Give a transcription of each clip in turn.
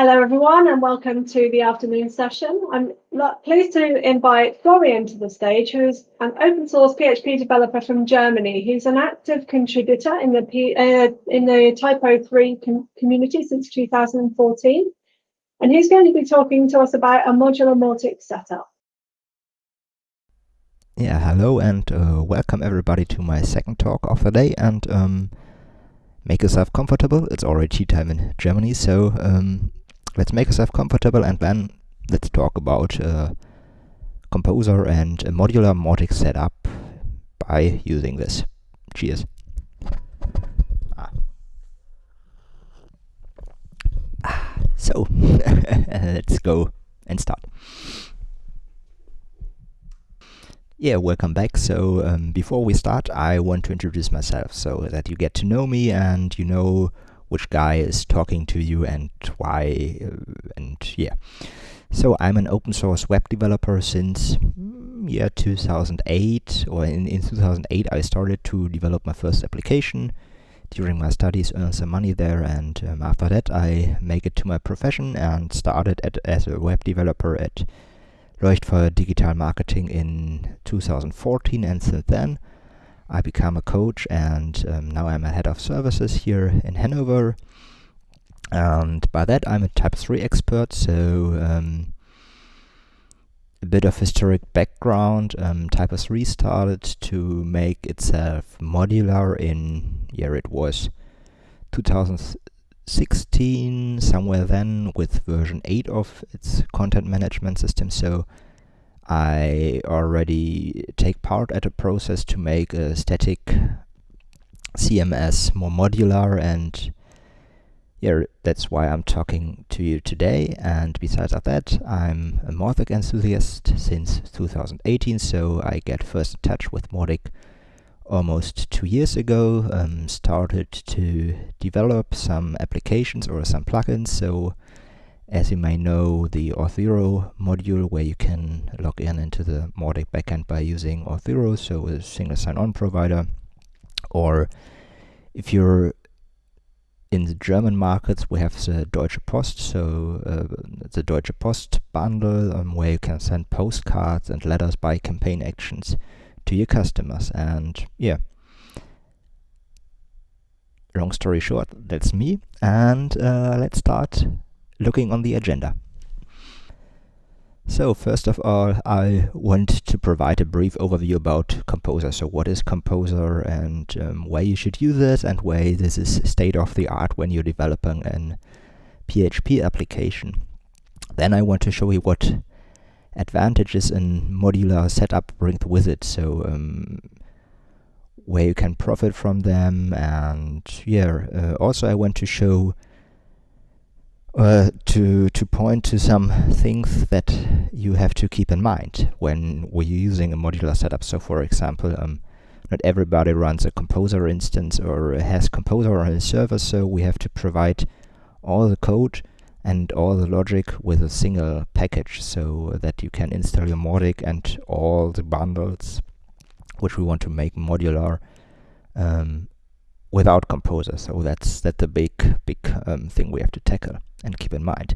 Hello everyone and welcome to the afternoon session. I'm pleased to invite Florian to the stage, who is an open source PHP developer from Germany. He's an active contributor in the P, uh, in the Typo3 com community since 2014, and he's going to be talking to us about a modular Mautic setup. Yeah, hello and uh, welcome everybody to my second talk of the day and um, make yourself comfortable. It's already tea time in Germany, so um, let's make ourselves comfortable and then let's talk about uh, Composer and a modular Mautic setup by using this. Cheers. Ah. Ah, so, let's go and start. Yeah, welcome back. So um, before we start, I want to introduce myself so that you get to know me and you know which guy is talking to you and why, uh, and yeah. So I'm an open source web developer since mm, year 2008, or in, in 2008 I started to develop my first application during my studies, earn some money there, and um, after that I make it to my profession and started at, as a web developer at Leuchtfeuer Digital Marketing in 2014, and since then I become a coach and um, now I'm a head of services here in Hanover. And by that I'm a Typo3 expert, so um, a bit of historic background. Um, Typo3 started to make itself modular in, yeah, it was 2016, somewhere then, with version 8 of its content management system. So I already take part at a process to make a static CMS more modular and yeah, that's why I'm talking to you today. And besides that, I'm a Mautic enthusiast since 2018, so I get first in touch with Mautic almost two years ago. Um, started to develop some applications or some plugins, so as you may know, the Auth0 module where you can log in into the Mautic backend by using Auth0, so a single sign-on provider. Or if you're in the German markets, we have the Deutsche Post, so uh, the Deutsche Post bundle um, where you can send postcards and letters by campaign actions to your customers. And yeah, long story short, that's me. And uh, let's start looking on the agenda. So first of all, I want to provide a brief overview about Composer. So what is Composer and um, why you should use it and why this is state of the art when you're developing an PHP application. Then I want to show you what advantages a modular setup brings with it. So um, where you can profit from them and yeah, uh, also I want to show uh, to to point to some things that you have to keep in mind when we're using a modular setup. So, for example, um, not everybody runs a Composer instance or has Composer on a server, so we have to provide all the code and all the logic with a single package so that you can install your Mautic and all the bundles which we want to make modular um, without Composer. So that's that's a big big um, thing we have to tackle and keep in mind.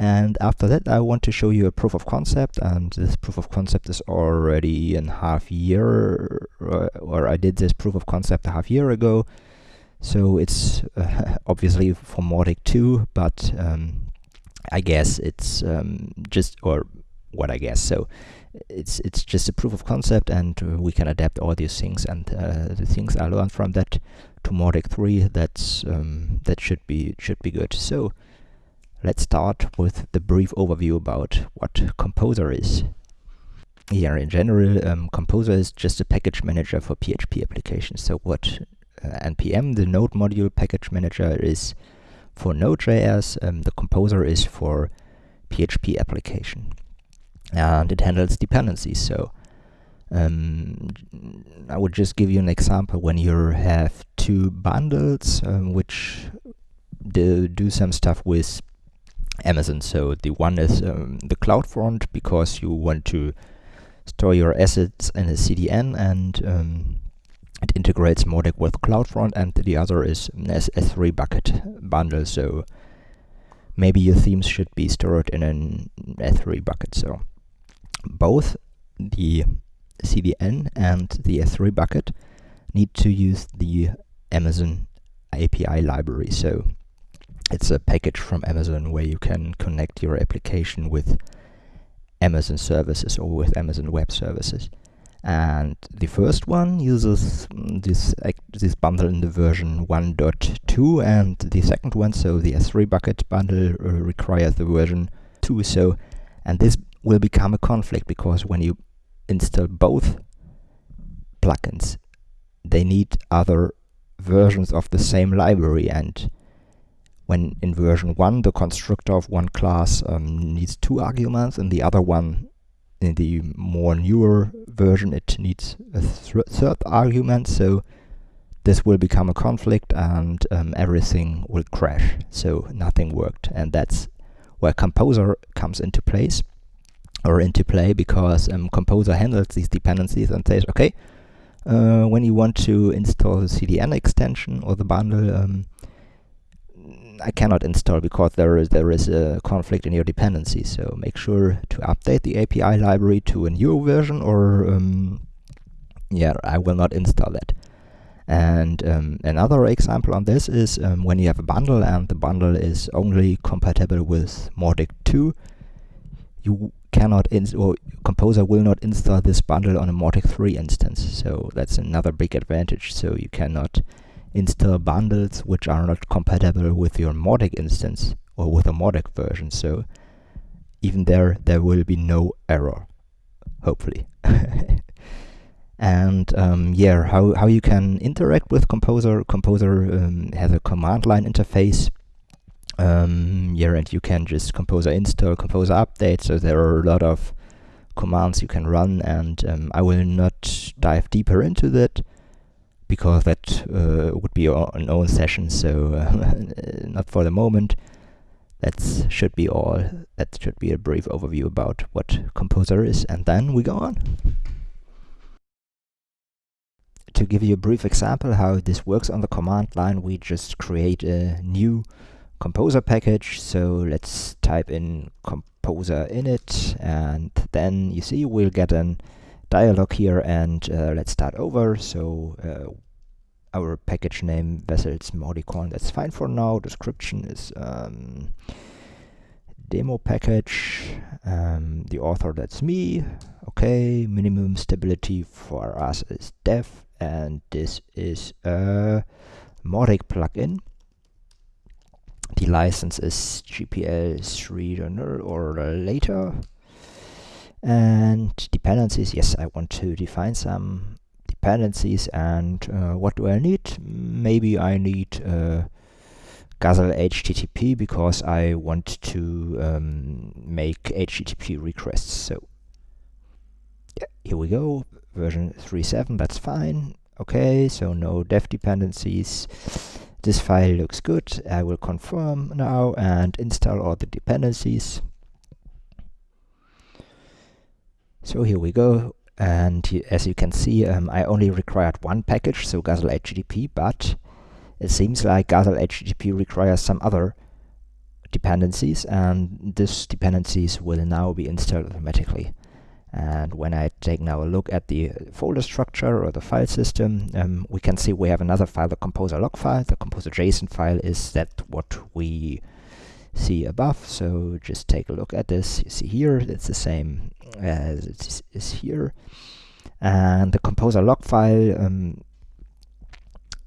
And after that, I want to show you a proof of concept, and this proof of concept is already in half year, uh, or I did this proof of concept a half year ago. So it's uh, obviously for Mautic 2, but um, I guess it's um, just, or what I guess. So it's it's just a proof of concept, and uh, we can adapt all these things. And uh, the things I learned from that to Mautic 3, that's um, that should be should be good. So let's start with the brief overview about what Composer is. Here, in general, um, Composer is just a package manager for PHP applications. So what uh, NPM, the Node module package manager, is for Node.js, um, the Composer is for PHP application and it handles dependencies. So um, I would just give you an example when you have two bundles um, which do, do some stuff with Amazon. So the one is um, the CloudFront because you want to store your assets in a CDN and um, it integrates Mautic with CloudFront and the other is an S3 bucket bundle. So maybe your themes should be stored in an S3 bucket. So both the CDN and the S3 bucket need to use the Amazon API library. So it's a package from Amazon where you can connect your application with Amazon services or with Amazon Web Services. And the first one uses mm, this this bundle in the version 1.2, and the second one, so the S3 bucket bundle, uh, requires the version 2. So, and this will become a conflict because when you install both plugins, they need other versions of the same library. And when in version 1 the constructor of one class um, needs two arguments and the other one in the more newer version it needs a th third argument. So this will become a conflict and um, everything will crash. So nothing worked. And that's where composer comes into place or into play because um, composer handles these dependencies and says okay uh, when you want to install the CDN extension or the bundle um, I cannot install because there is there is a conflict in your dependency. So make sure to update the API library to a new version, or um, yeah, I will not install that. And um, another example on this is um, when you have a bundle and the bundle is only compatible with Mautic 2, you cannot or Composer will not install this bundle on a Mautic 3 instance. So that's another big advantage. So you cannot install bundles which are not compatible with your Mautic instance or with a Mautic version. So even there, there will be no error, hopefully. and um, yeah, how, how you can interact with Composer. Composer um, has a command line interface. Um, yeah, and you can just Composer install, Composer update. So there are a lot of commands you can run, and um, I will not dive deeper into that because that uh, would be an own session, so uh, not for the moment. That should be all. That should be a brief overview about what Composer is, and then we go on. To give you a brief example how this works on the command line, we just create a new Composer package. So let's type in Composer init, and then you see we'll get an dialog here and uh, let's start over. So uh, our package name vessels Mauticon, that's fine for now. Description is um, demo package. Um, the author, that's me. Okay, minimum stability for us is dev, and this is a Mautic plugin. The license is GPL 3 or later. And dependencies, yes, I want to define some dependencies and uh, what do I need? Maybe I need uh, Guzzle HTTP because I want to um, make HTTP requests. So yeah, here we go, version 3.7, that's fine. Okay, so no dev dependencies. This file looks good. I will confirm now and install all the dependencies. So here we go. And as you can see, um, I only required one package, so Guzzle HTTP, but it seems like Guzzle HTTP requires some other dependencies, and these dependencies will now be installed automatically. And when I take now a look at the folder structure or the file system, um, we can see we have another file, the composer lock file. The composer JSON file is that what we see above. So just take a look at this. You see here, it's the same as it is here. And the composer lock file um,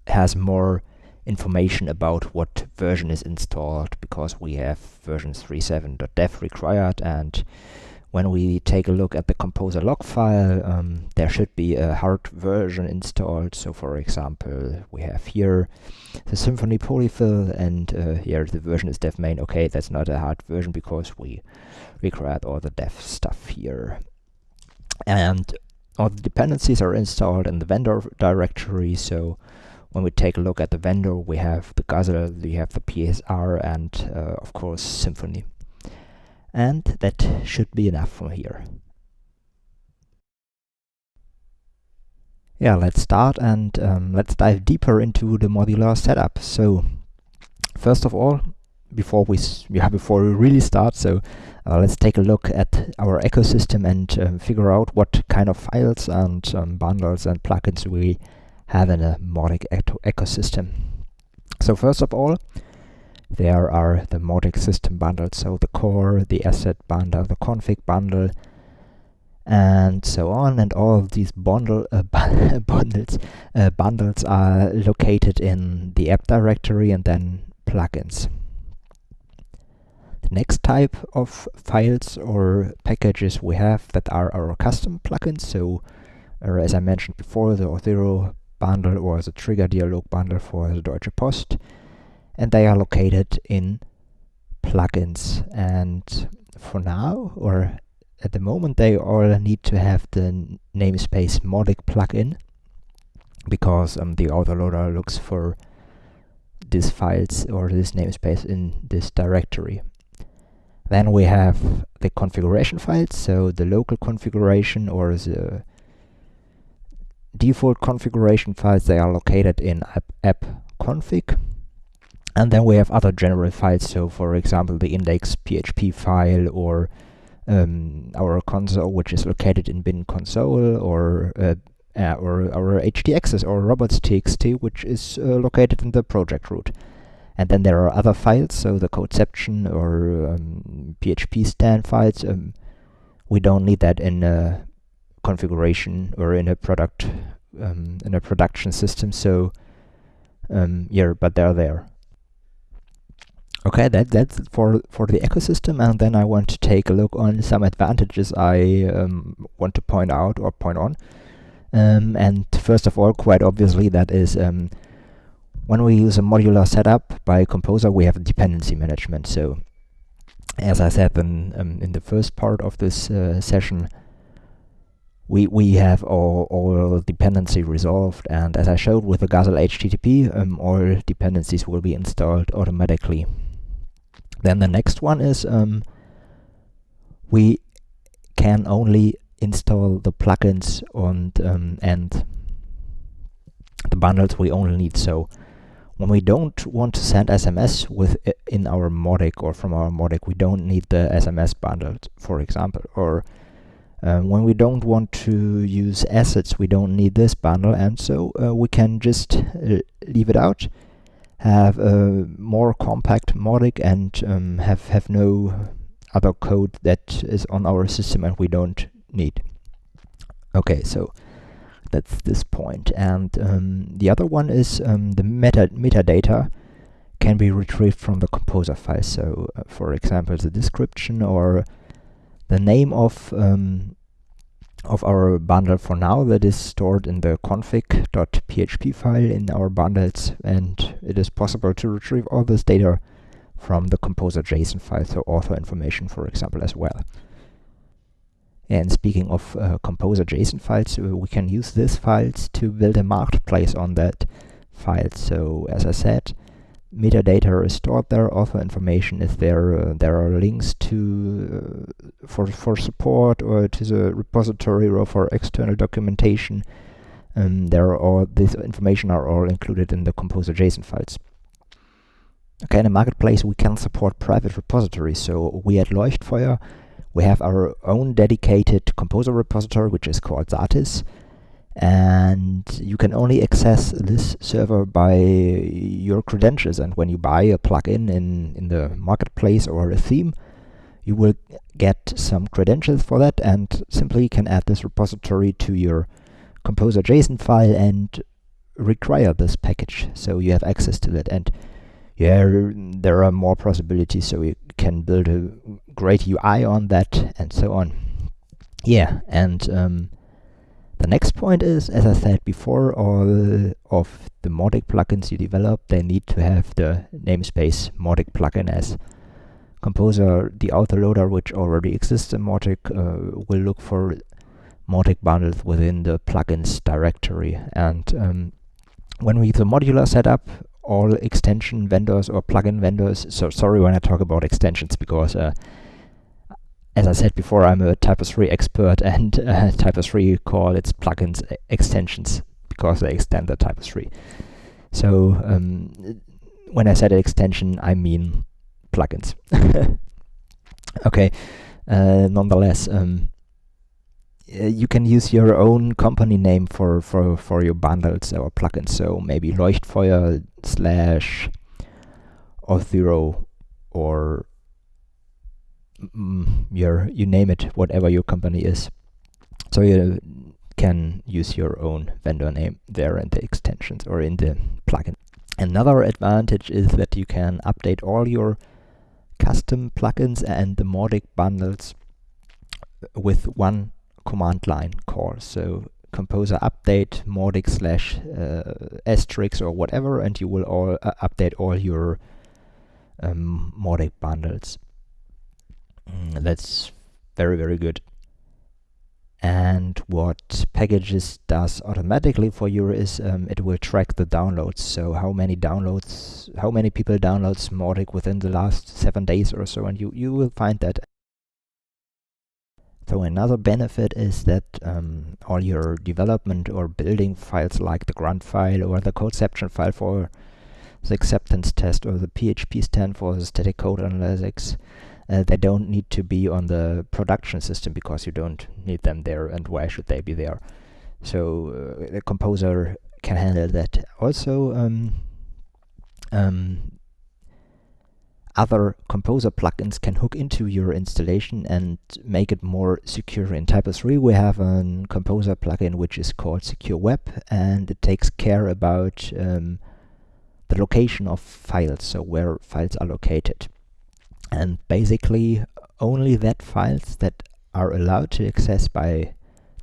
has more information about what version is installed because we have version 3.7.dev required and when we take a look at the composer lock file, um, there should be a hard version installed. So for example, we have here the Symfony polyfill and uh, here the version is dev main. Okay, that's not a hard version because we required all the dev stuff here. And all the dependencies are installed in the vendor directory. So when we take a look at the vendor, we have the Guzzle, we have the PSR, and uh, of course Symfony and that should be enough from here. Yeah, let's start and um, let's dive deeper into the modular setup. So, first of all, before we yeah, before we really start, so uh, let's take a look at our ecosystem and um, figure out what kind of files and um, bundles and plugins we have in a Mautic ecosystem. So first of all, there are the Mautic system bundles, so the core, the asset bundle, the config bundle, and so on. And all of these bundle uh, bundles uh, bundles are located in the app directory and then plugins. The next type of files or packages we have that are our custom plugins. So, uh, as I mentioned before, the Auth0 bundle or the trigger dialog bundle for the Deutsche Post and they are located in plugins. And for now or at the moment they all need to have the namespace Mautic plugin because um, the autoloader looks for these files or this namespace in this directory. Then we have the configuration files, so the local configuration or the default configuration files, they are located in app, app config and then we have other general files, so for example the index PHP file or um, our console, which is located in bin console, or uh, uh, or our htaccess or robots.txt, which is uh, located in the project root. And then there are other files, so the codeception or um, PHPStan files. Um, we don't need that in a configuration or in a product um, in a production system. So um, yeah, but they're there. Okay, that that's for for the ecosystem, and then I want to take a look on some advantages I um, want to point out or point on. Um, and first of all, quite obviously, that is um, when we use a modular setup by Composer, we have dependency management. So, as I said in um, in the first part of this uh, session, we we have all all dependency resolved, and as I showed with the Guzzle HTTP, um, all dependencies will be installed automatically. Then the next one is um, we can only install the plugins and, um, and the bundles we only need. So when we don't want to send SMS with in our Mautic or from our Mautic, we don't need the SMS bundle, for example. Or um, when we don't want to use assets, we don't need this bundle, and so uh, we can just uh, leave it out have a more compact Mautic and um, have, have no other code that is on our system and we don't need. Okay, so that's this point. And um, the other one is um, the meta metadata can be retrieved from the composer file. So, uh, for example, the description or the name of um, of our bundle for now that is stored in the config.php file in our bundles and it is possible to retrieve all this data from the composer JSON file, so author information for example as well. And speaking of uh, composer JSON files, uh, we can use these files to build a marketplace on that file. So as I said, metadata is stored there, author information is there, uh, there are links to uh, for for support or to the repository or for external documentation. Um, there are all this information are all included in the composer JSON files. Okay, in a marketplace we can support private repositories. So we at Leuchtfeuer we have our own dedicated composer repository which is called Satis and you can only access this server by your credentials. And when you buy a plugin in in the marketplace or a theme you will get some credentials for that and simply can add this repository to your composer json file and require this package. So you have access to that. And yeah there are more possibilities so you can build a great ui on that and so on. Yeah and um, the next point is, as I said before, all of the Mautic plugins you develop, they need to have the namespace Mautic plugin as Composer, the autoloader which already exists in Mautic, uh, will look for Mautic bundles within the plugins directory. And um, when we use a modular setup, all extension vendors or plugin vendors, so sorry when I talk about extensions because uh, as I said before, I'm a Typo 3 expert, and uh, Typo 3 call its plugins extensions because they extend the Typo 3. So um, when I said extension, I mean plugins. okay, uh, nonetheless, um, you can use your own company name for, for, for your bundles or plugins. So maybe Leuchtfeuer slash Auth0 or your you name it, whatever your company is. So you can use your own vendor name there in the extensions or in the plugin. Another advantage is that you can update all your custom plugins and the Mautic bundles with one command line call. So composer update Mautic slash uh, asterisk or whatever, and you will all uh, update all your um, Mautic bundles. Mm, that's very, very good. And what Packagist does automatically for you is um, it will track the downloads. So how many downloads, how many people download Mautic within the last seven days or so, and you, you will find that. So another benefit is that um, all your development or building files like the grunt file or the codeception file for the acceptance test or the PHPStan for the static code analytics uh, they don't need to be on the production system because you don't need them there and why should they be there? So uh, the composer can handle that. Also um, um, other composer plugins can hook into your installation and make it more secure. In Typo3 we have a composer plugin which is called Secure Web and it takes care about um, the location of files, so where files are located and basically only that files that are allowed to access by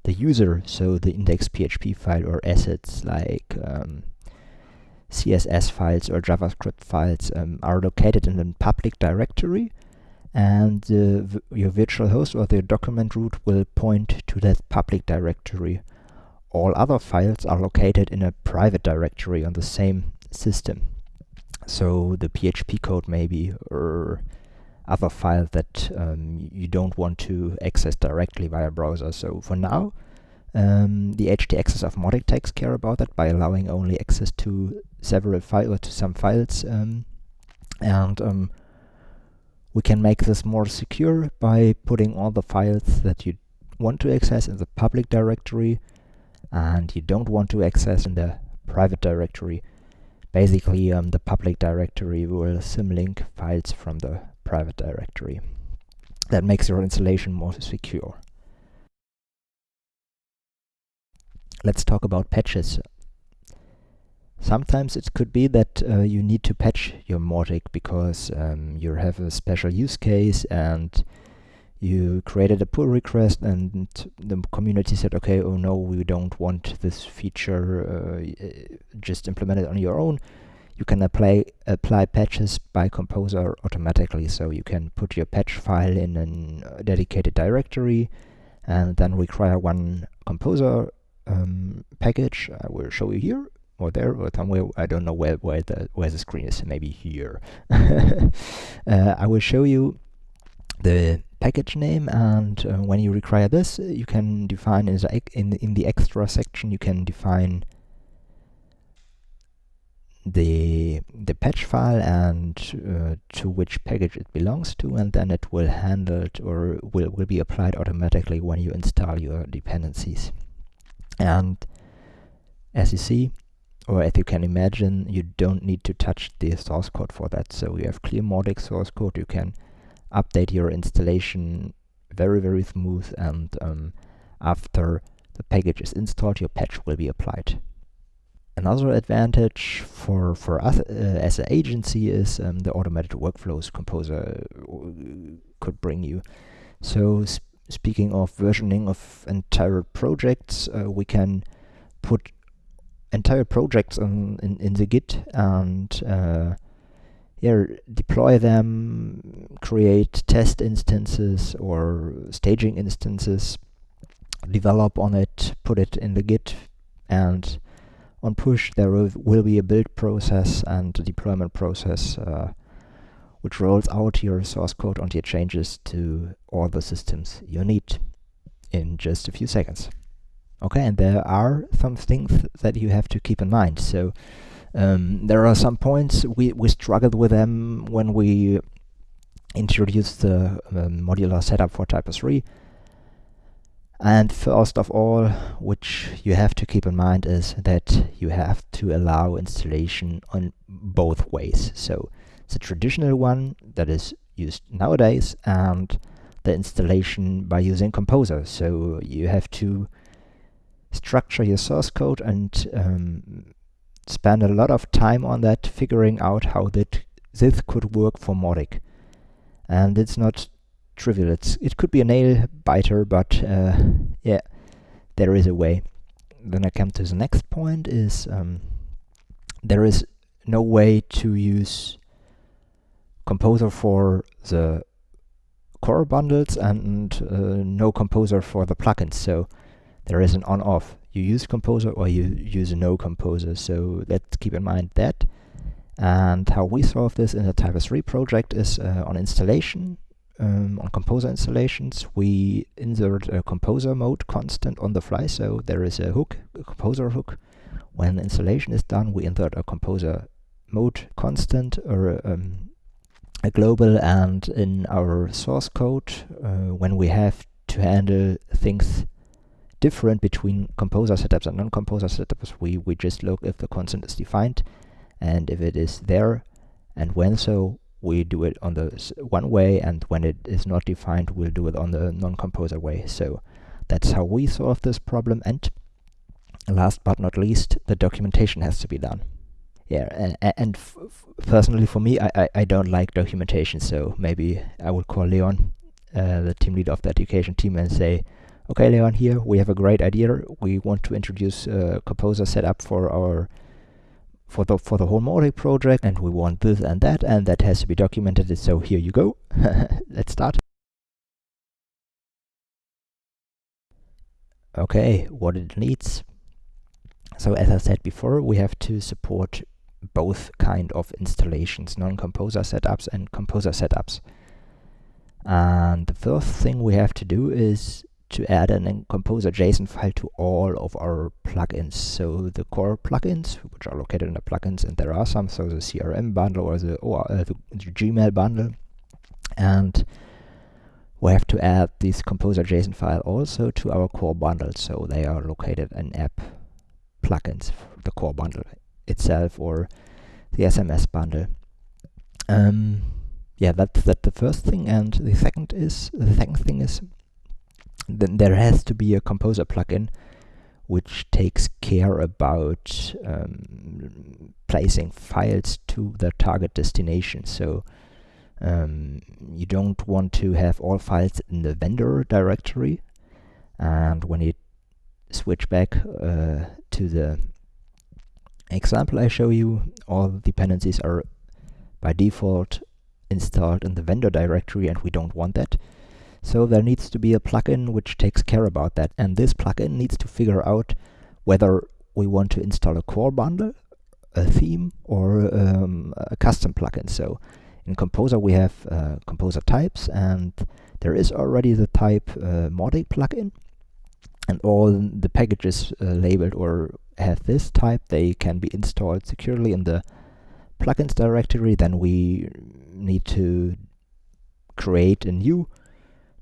the user, so the index.php file or assets like um, CSS files or JavaScript files um, are located in a public directory and uh, your virtual host or the document root will point to that public directory. All other files are located in a private directory on the same system. So the PHP code maybe or other file that um, you don't want to access directly via browser. So for now, um, the htaccess of Mautic takes care about that by allowing only access to several files or to some files, um, and um, we can make this more secure by putting all the files that you want to access in the public directory and you don't want to access in the private directory. Basically, um, the public directory will symlink files from the private directory. That makes your installation more secure. Let's talk about patches. Sometimes it could be that uh, you need to patch your Mautic because um, you have a special use case and you created a pull request and the community said, okay, oh no, we don't want this feature, uh, just implement it on your own you can apply apply patches by Composer automatically. So you can put your patch file in a dedicated directory and then require one Composer um, package. I will show you here or there or somewhere. I don't know where where the where the screen is. Maybe here. uh, I will show you the package name and uh, when you require this you can define in the, in, in the extra section you can define the the patch file and uh, to which package it belongs to and then it will handle it or will, will be applied automatically when you install your dependencies. And as you see or as you can imagine you don't need to touch the source code for that. So you have clear Mautic source code. You can update your installation very very smooth and um, after the package is installed your patch will be applied Another advantage for, for us uh, as an agency is um, the automated workflows Composer uh, could bring you. So sp speaking of versioning of entire projects, uh, we can put entire projects on, in, in the Git and uh, yeah, deploy them, create test instances or staging instances, develop on it, put it in the Git, and on push there will be a build process and a deployment process uh, which rolls out your source code onto your changes to all the systems you need in just a few seconds. Okay, and there are some things that you have to keep in mind. So um, there are some points we, we struggled with them when we introduced the um, modular setup for Typo3. And first of all, which you have to keep in mind is that you have to allow installation on both ways. So the traditional one that is used nowadays and the installation by using Composer. So you have to structure your source code and um, spend a lot of time on that, figuring out how that this could work for Mautic. And it's not trivial. It's it could be a nail biter, but uh, yeah, there is a way. Then I come to the next point: is um, there is no way to use Composer for the core bundles and uh, no Composer for the plugins. So there is an on-off. You use Composer or you use no Composer. So let's keep in mind that. And how we solve this in the Typo 3 project is uh, on installation um, on Composer installations, we insert a Composer mode constant on the fly. So there is a hook, a Composer hook. When installation is done, we insert a Composer mode constant or um, a global. And in our source code, uh, when we have to handle things different between composer setups and non-composer setups, we, we just look if the constant is defined and if it is there and when so we do it on the one way and when it is not defined we'll do it on the non-composer way. So that's how we solve this problem. And last but not least the documentation has to be done. Yeah and, and personally for me I, I, I, don't like documentation. So maybe I will call Leon uh, the team leader of the education team and say okay Leon here we have a great idea. We want to introduce a composer setup for our for the for the whole Mautic project and we want this and that and that has to be documented so here you go. Let's start. Okay what it needs. So as I said before we have to support both kind of installations non-composer setups and composer setups. And the first thing we have to do is to add an composer JSON file to all of our plugins. So the core plugins, which are located in the plugins, and there are some, so the CRM bundle or the, or, uh, the, the Gmail bundle. And we have to add this composer JSON file also to our core bundle. So they are located in app plugins, the core bundle itself or the SMS bundle. Um, yeah, that's that the first thing. And the second is the second thing is then there has to be a composer plugin which takes care about um, placing files to the target destination. So um, you don't want to have all files in the vendor directory and when you switch back uh, to the example I show you, all dependencies are by default installed in the vendor directory and we don't want that. So there needs to be a plugin which takes care about that. And this plugin needs to figure out whether we want to install a core bundle, a theme, or um, a custom plugin. So in Composer we have uh, Composer types, and there is already the type uh, Mautic plugin, and all the packages uh, labeled or have this type, they can be installed securely in the plugins directory. Then we need to create a new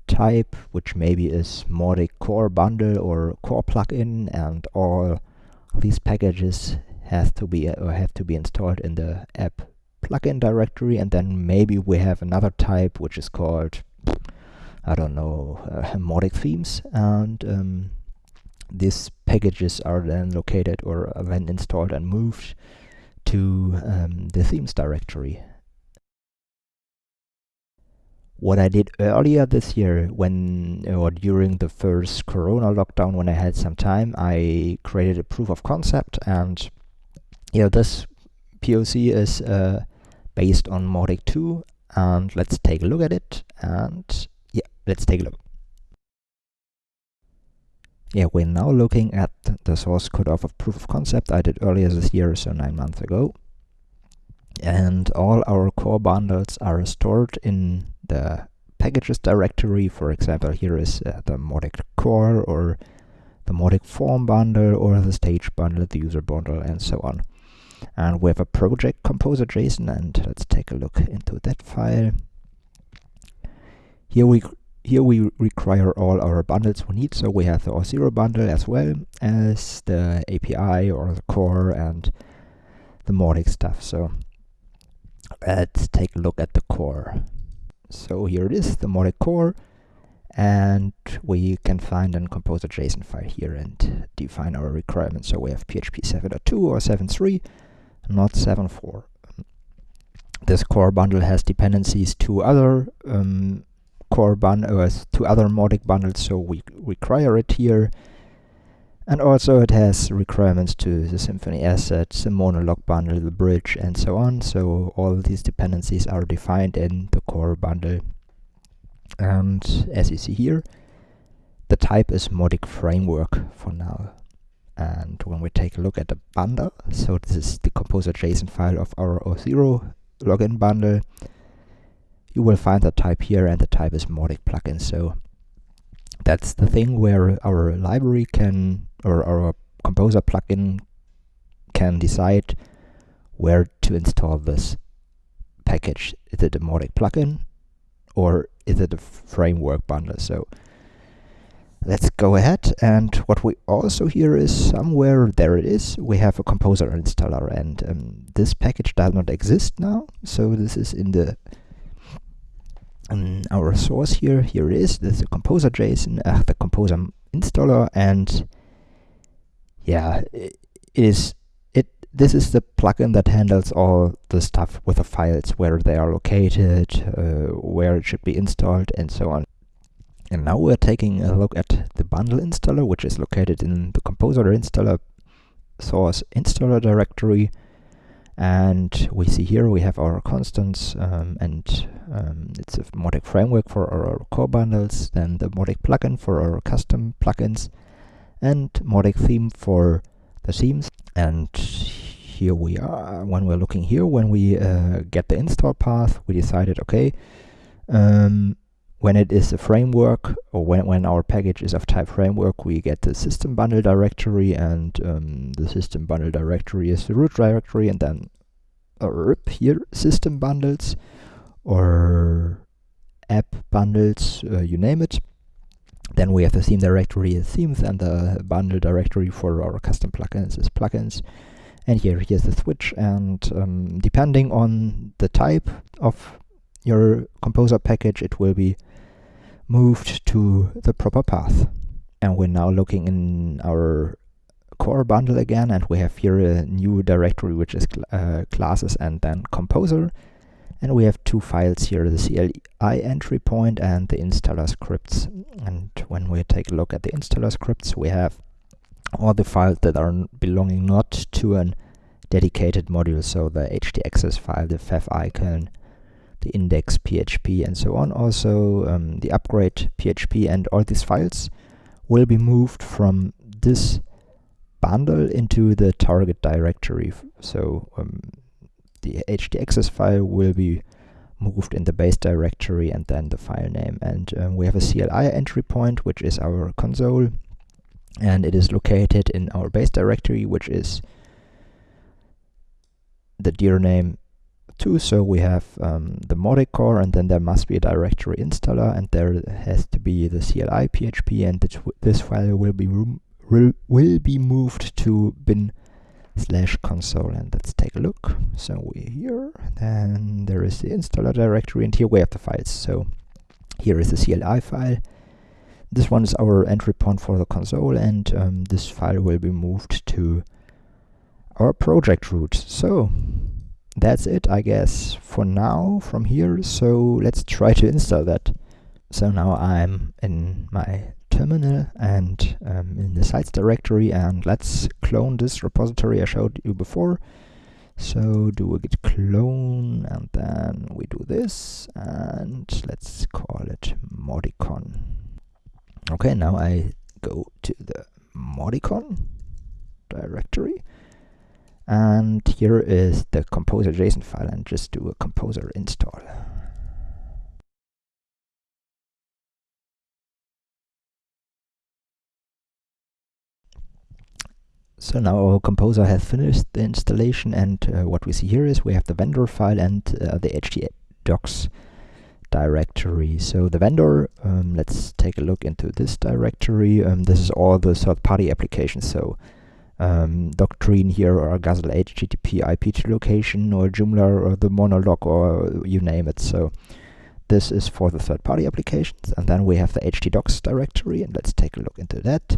type, which maybe is Mautic core bundle or core plugin, and all these packages have to be or have to be installed in the app plugin directory, and then maybe we have another type which is called I don't know uh, Mautic themes, and um, these packages are then located or then installed and moved to um, the themes directory what I did earlier this year when or during the first corona lockdown when I had some time I created a proof of concept and you know this POC is uh, based on Mautic 2 and let's take a look at it and yeah let's take a look. Yeah we're now looking at the source code of a proof of concept I did earlier this year so nine months ago. And all our core bundles are stored in the packages directory. For example, here is uh, the Mautic core or the Mautic form bundle or the stage bundle, the user bundle, and so on. And we have a project composer JSON, and let's take a look into that file. Here we here we require all our bundles we need, so we have the Auth0 bundle as well as the API or the core and the Mautic stuff. So let's take a look at the core. So here it is, the Mautic core, and we can find and compose a JSON file here and define our requirements. So we have PHP 7.2 or 7.3, not 7.4. This core bundle has dependencies to other um, core bundle, uh, to other Mautic bundles, so we require it here. And also it has requirements to the Symfony assets, the Monolog bundle, the bridge, and so on. So all these dependencies are defined in the core bundle. And as you see here, the type is Mautic framework for now. And when we take a look at the bundle, so this is the composer JSON file of our Auth0 login bundle, you will find the type here and the type is Mautic plugin. So that's the thing where our library can or our composer plugin can decide where to install this package. Is it a Mautic plugin or is it a framework bundle? So let's go ahead and what we also hear is somewhere there it is we have a composer installer and um, this package does not exist now so this is in the um, our source here here it is this is a composer json uh, the composer installer and yeah, it is it. This is the plugin that handles all the stuff with the files, where they are located, uh, where it should be installed, and so on. And now we're taking a look at the bundle installer, which is located in the composer installer source installer directory. And we see here we have our constants, um, and um, it's a Mautic framework for our core bundles, then the Mautic plugin for our custom plugins, and Mautic theme for the themes. And here we are. When we're looking here, when we uh, get the install path, we decided, okay, um, when it is a framework, or when, when our package is of type framework, we get the system bundle directory, and um, the system bundle directory is the root directory, and then here, system bundles, or app bundles, uh, you name it. Then we have the theme directory themes and the bundle directory for our custom plugins is plugins. And here, here's the switch. And um, depending on the type of your composer package, it will be moved to the proper path. And we're now looking in our core bundle again, and we have here a new directory which is cl uh, classes and then composer. And we have two files here, the CLI entry point and the installer scripts. And when we take a look at the installer scripts, we have all the files that are belonging not to a dedicated module, so the htaccess file, the fav icon, the index PHP and so on. Also um, the upgrade PHP and all these files will be moved from this bundle into the target directory. So um, the htaccess file will be moved in the base directory and then the file name. And um, we have a CLI entry point, which is our console, and it is located in our base directory, which is the dir name 2. So we have um, the Mautic core, and then there must be a directory installer, and there has to be the CLI PHP, and this file will be will be moved to bin slash console and let's take a look. So we're here, then there is the installer directory and here we have the files. So here is the CLI file. This one is our entry point for the console and um, this file will be moved to our project root. So that's it, I guess, for now from here. So let's try to install that. So now I'm in my terminal and um, in the sites directory and let's clone this repository I showed you before. So do a git clone and then we do this and let's call it Mauticon. Okay, now I go to the Mauticon directory and here is the composer JSON file and just do a composer install. So now our composer has finished the installation and uh, what we see here is we have the vendor file and uh, the htdocs directory. So the vendor, um, let's take a look into this directory. Um, this is all the third-party applications. So um, Doctrine here or Guzzle HTTP IP location or Joomla or the Monolog or you name it. So this is for the third-party applications. And then we have the htdocs directory and let's take a look into that.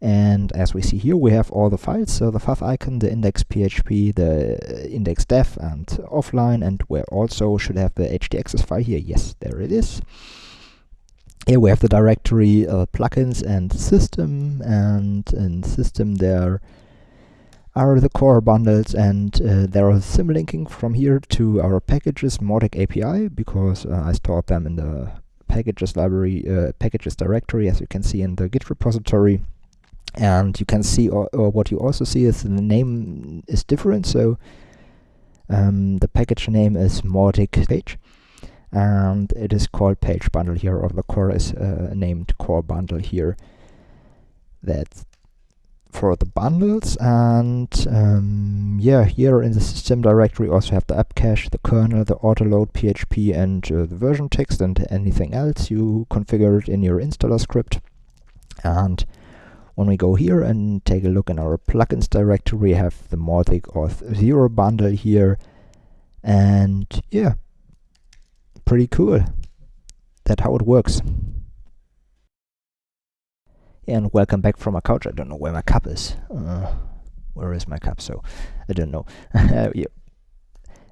And as we see here, we have all the files. So the favicon, the index PHP, the index dev and offline, and we also should have the htaccess file here. Yes, there it is. Here we have the directory uh, plugins and system, and in system there are the core bundles, and uh, there is symlinking from here to our packages Mautic API because uh, I stored them in the packages library, uh, packages directory, as you can see in the Git repository. And you can see or, or, what you also see is the name is different. So um, the package name is Mautic page and it is called page bundle here or the core is uh, named core bundle here that's for the bundles and um, yeah here in the system directory also have the app cache the kernel the autoload php and uh, the version text and anything else you configured in your installer script and when we go here and take a look in our plugins directory, we have the Mautic Auth 0 bundle here. And yeah, pretty cool. That's how it works. And welcome back from my couch. I don't know where my cup is. Uh, where is my cup? So I don't know. yeah.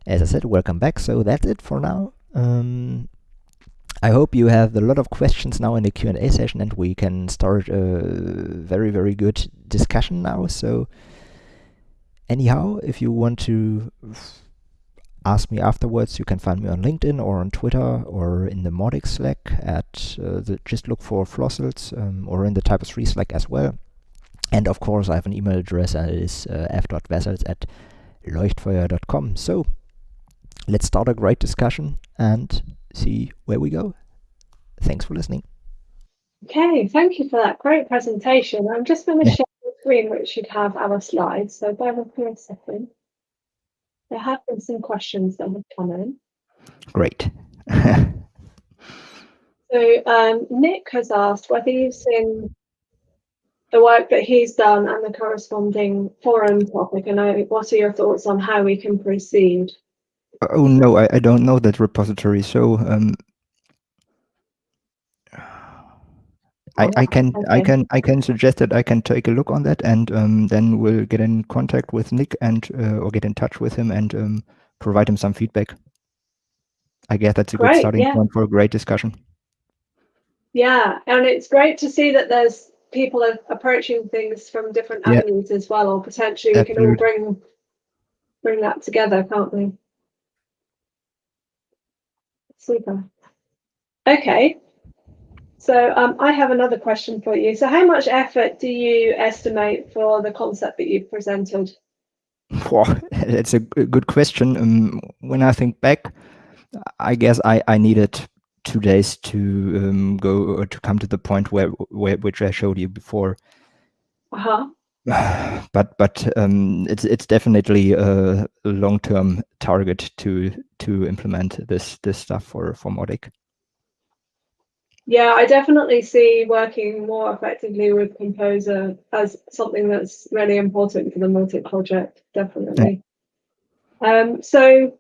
As I said, welcome back. So that's it for now. Um, I hope you have a lot of questions now in the Q&A session and we can start a very, very good discussion now. So anyhow, if you want to ask me afterwards, you can find me on LinkedIn or on Twitter or in the Mautic Slack at uh, the, just look for Flossels um, or in the Typo 3 Slack as well. And of course, I have an email address and it is uh, f.wessels at leuchtfeuer.com. So let's start a great discussion and see where we go. Thanks for listening. Okay, thank you for that great presentation. I'm just going to share the screen which should have our slides. So bear with me a second. There have been some questions that have come in. Great. so um, Nick has asked whether you've seen the work that he's done and the corresponding forum topic and what are your thoughts on how we can proceed? Oh no, I, I don't know that repository. So um, I, I can okay. I can I can suggest that I can take a look on that and um, then we'll get in contact with Nick and uh, or get in touch with him and um, provide him some feedback. I guess that's a great, good starting yeah. point for a great discussion. Yeah, and it's great to see that there's people are approaching things from different avenues as well, or potentially we can all bring bring that together, can't we? Super. Okay. So um, I have another question for you. So how much effort do you estimate for the concept that you've presented? Well, it's a good question. Um, when I think back, I guess I, I needed two days to um, go uh, to come to the point where, where which I showed you before. Uh-huh. but but um, it's it's definitely a long term target to to implement this this stuff for for Mautic. Yeah, I definitely see working more effectively with Composer as something that's really important for the Mautic project. Definitely. Yeah. Um, so,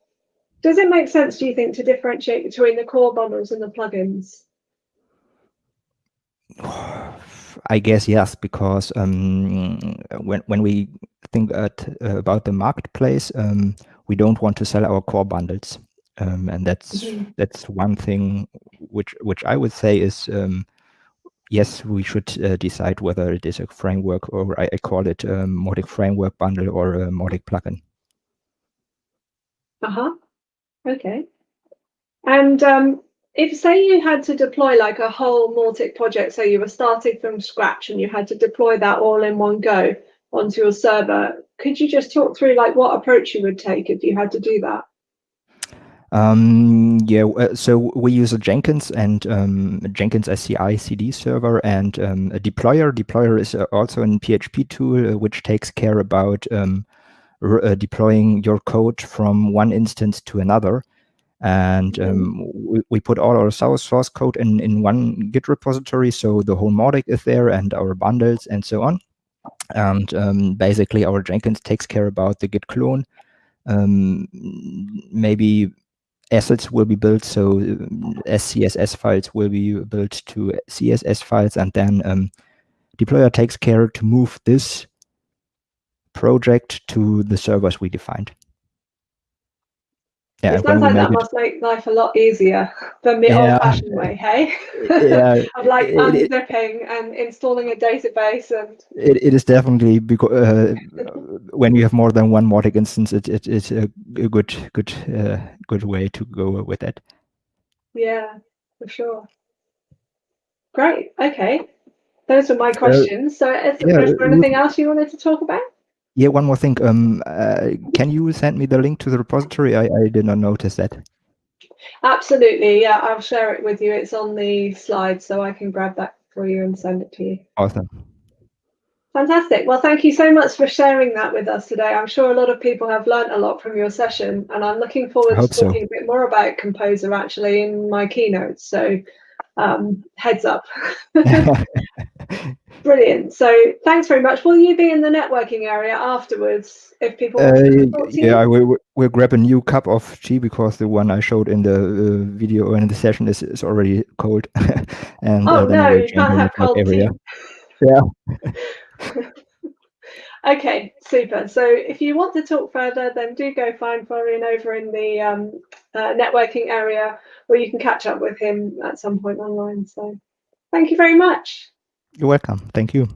does it make sense, do you think, to differentiate between the core bundles and the plugins? I guess yes, because um, when when we think at, uh, about the marketplace, um, we don't want to sell our core bundles, um, and that's mm -hmm. that's one thing which which I would say is um, yes, we should uh, decide whether it is a framework or I, I call it a Mautic framework bundle or a Mautic plugin. Uh huh. Okay. And um, if say you had to deploy like a whole Mautic project, so you were starting from scratch and you had to deploy that all in one go onto your server, could you just talk through like what approach you would take if you had to do that? Um, yeah, uh, so we use a Jenkins and um, Jenkins SCI CD server and um, a deployer. Deployer is uh, also a PHP tool uh, which takes care about um, uh, deploying your code from one instance to another. And um, we, we put all our source code in, in one Git repository. So the whole Mautic is there and our bundles and so on. And um, basically our Jenkins takes care about the Git clone. Um, maybe assets will be built. So SCSS files will be built to CSS files. And then um, deployer takes care to move this project to the servers we defined. Yeah, it sounds like that must make life a lot easier than the yeah, old-fashioned way, hey? Yeah, of like it, unzipping and installing a database and. It, it is definitely because uh, when you have more than one Mautic instance, it, it it's a, a good good uh, good way to go with it. Yeah, for sure. Great. Okay, those were my questions. Uh, so, is, yeah, there anything else you wanted to talk about? Yeah, one more thing. Um, uh, can you send me the link to the repository? I, I did not notice that. Absolutely. Yeah, I'll share it with you. It's on the slide, so I can grab that for you and send it to you. Awesome. Fantastic. Well, thank you so much for sharing that with us today. I'm sure a lot of people have learned a lot from your session, and I'm looking forward to talking so. a bit more about Composer actually in my keynote. So um, heads up. Brilliant. So thanks very much. Will you be in the networking area afterwards if people uh, Yeah, we, we'll grab a new cup of tea because the one I showed in the uh, video or in the session is, is already cold. and Oh uh, no, you can't have cold area. tea. Yeah. okay, super. So if you want to talk further, then do go find Florian over in the um, uh, networking area or you can catch up with him at some point online. So thank you very much. You're welcome. Thank you.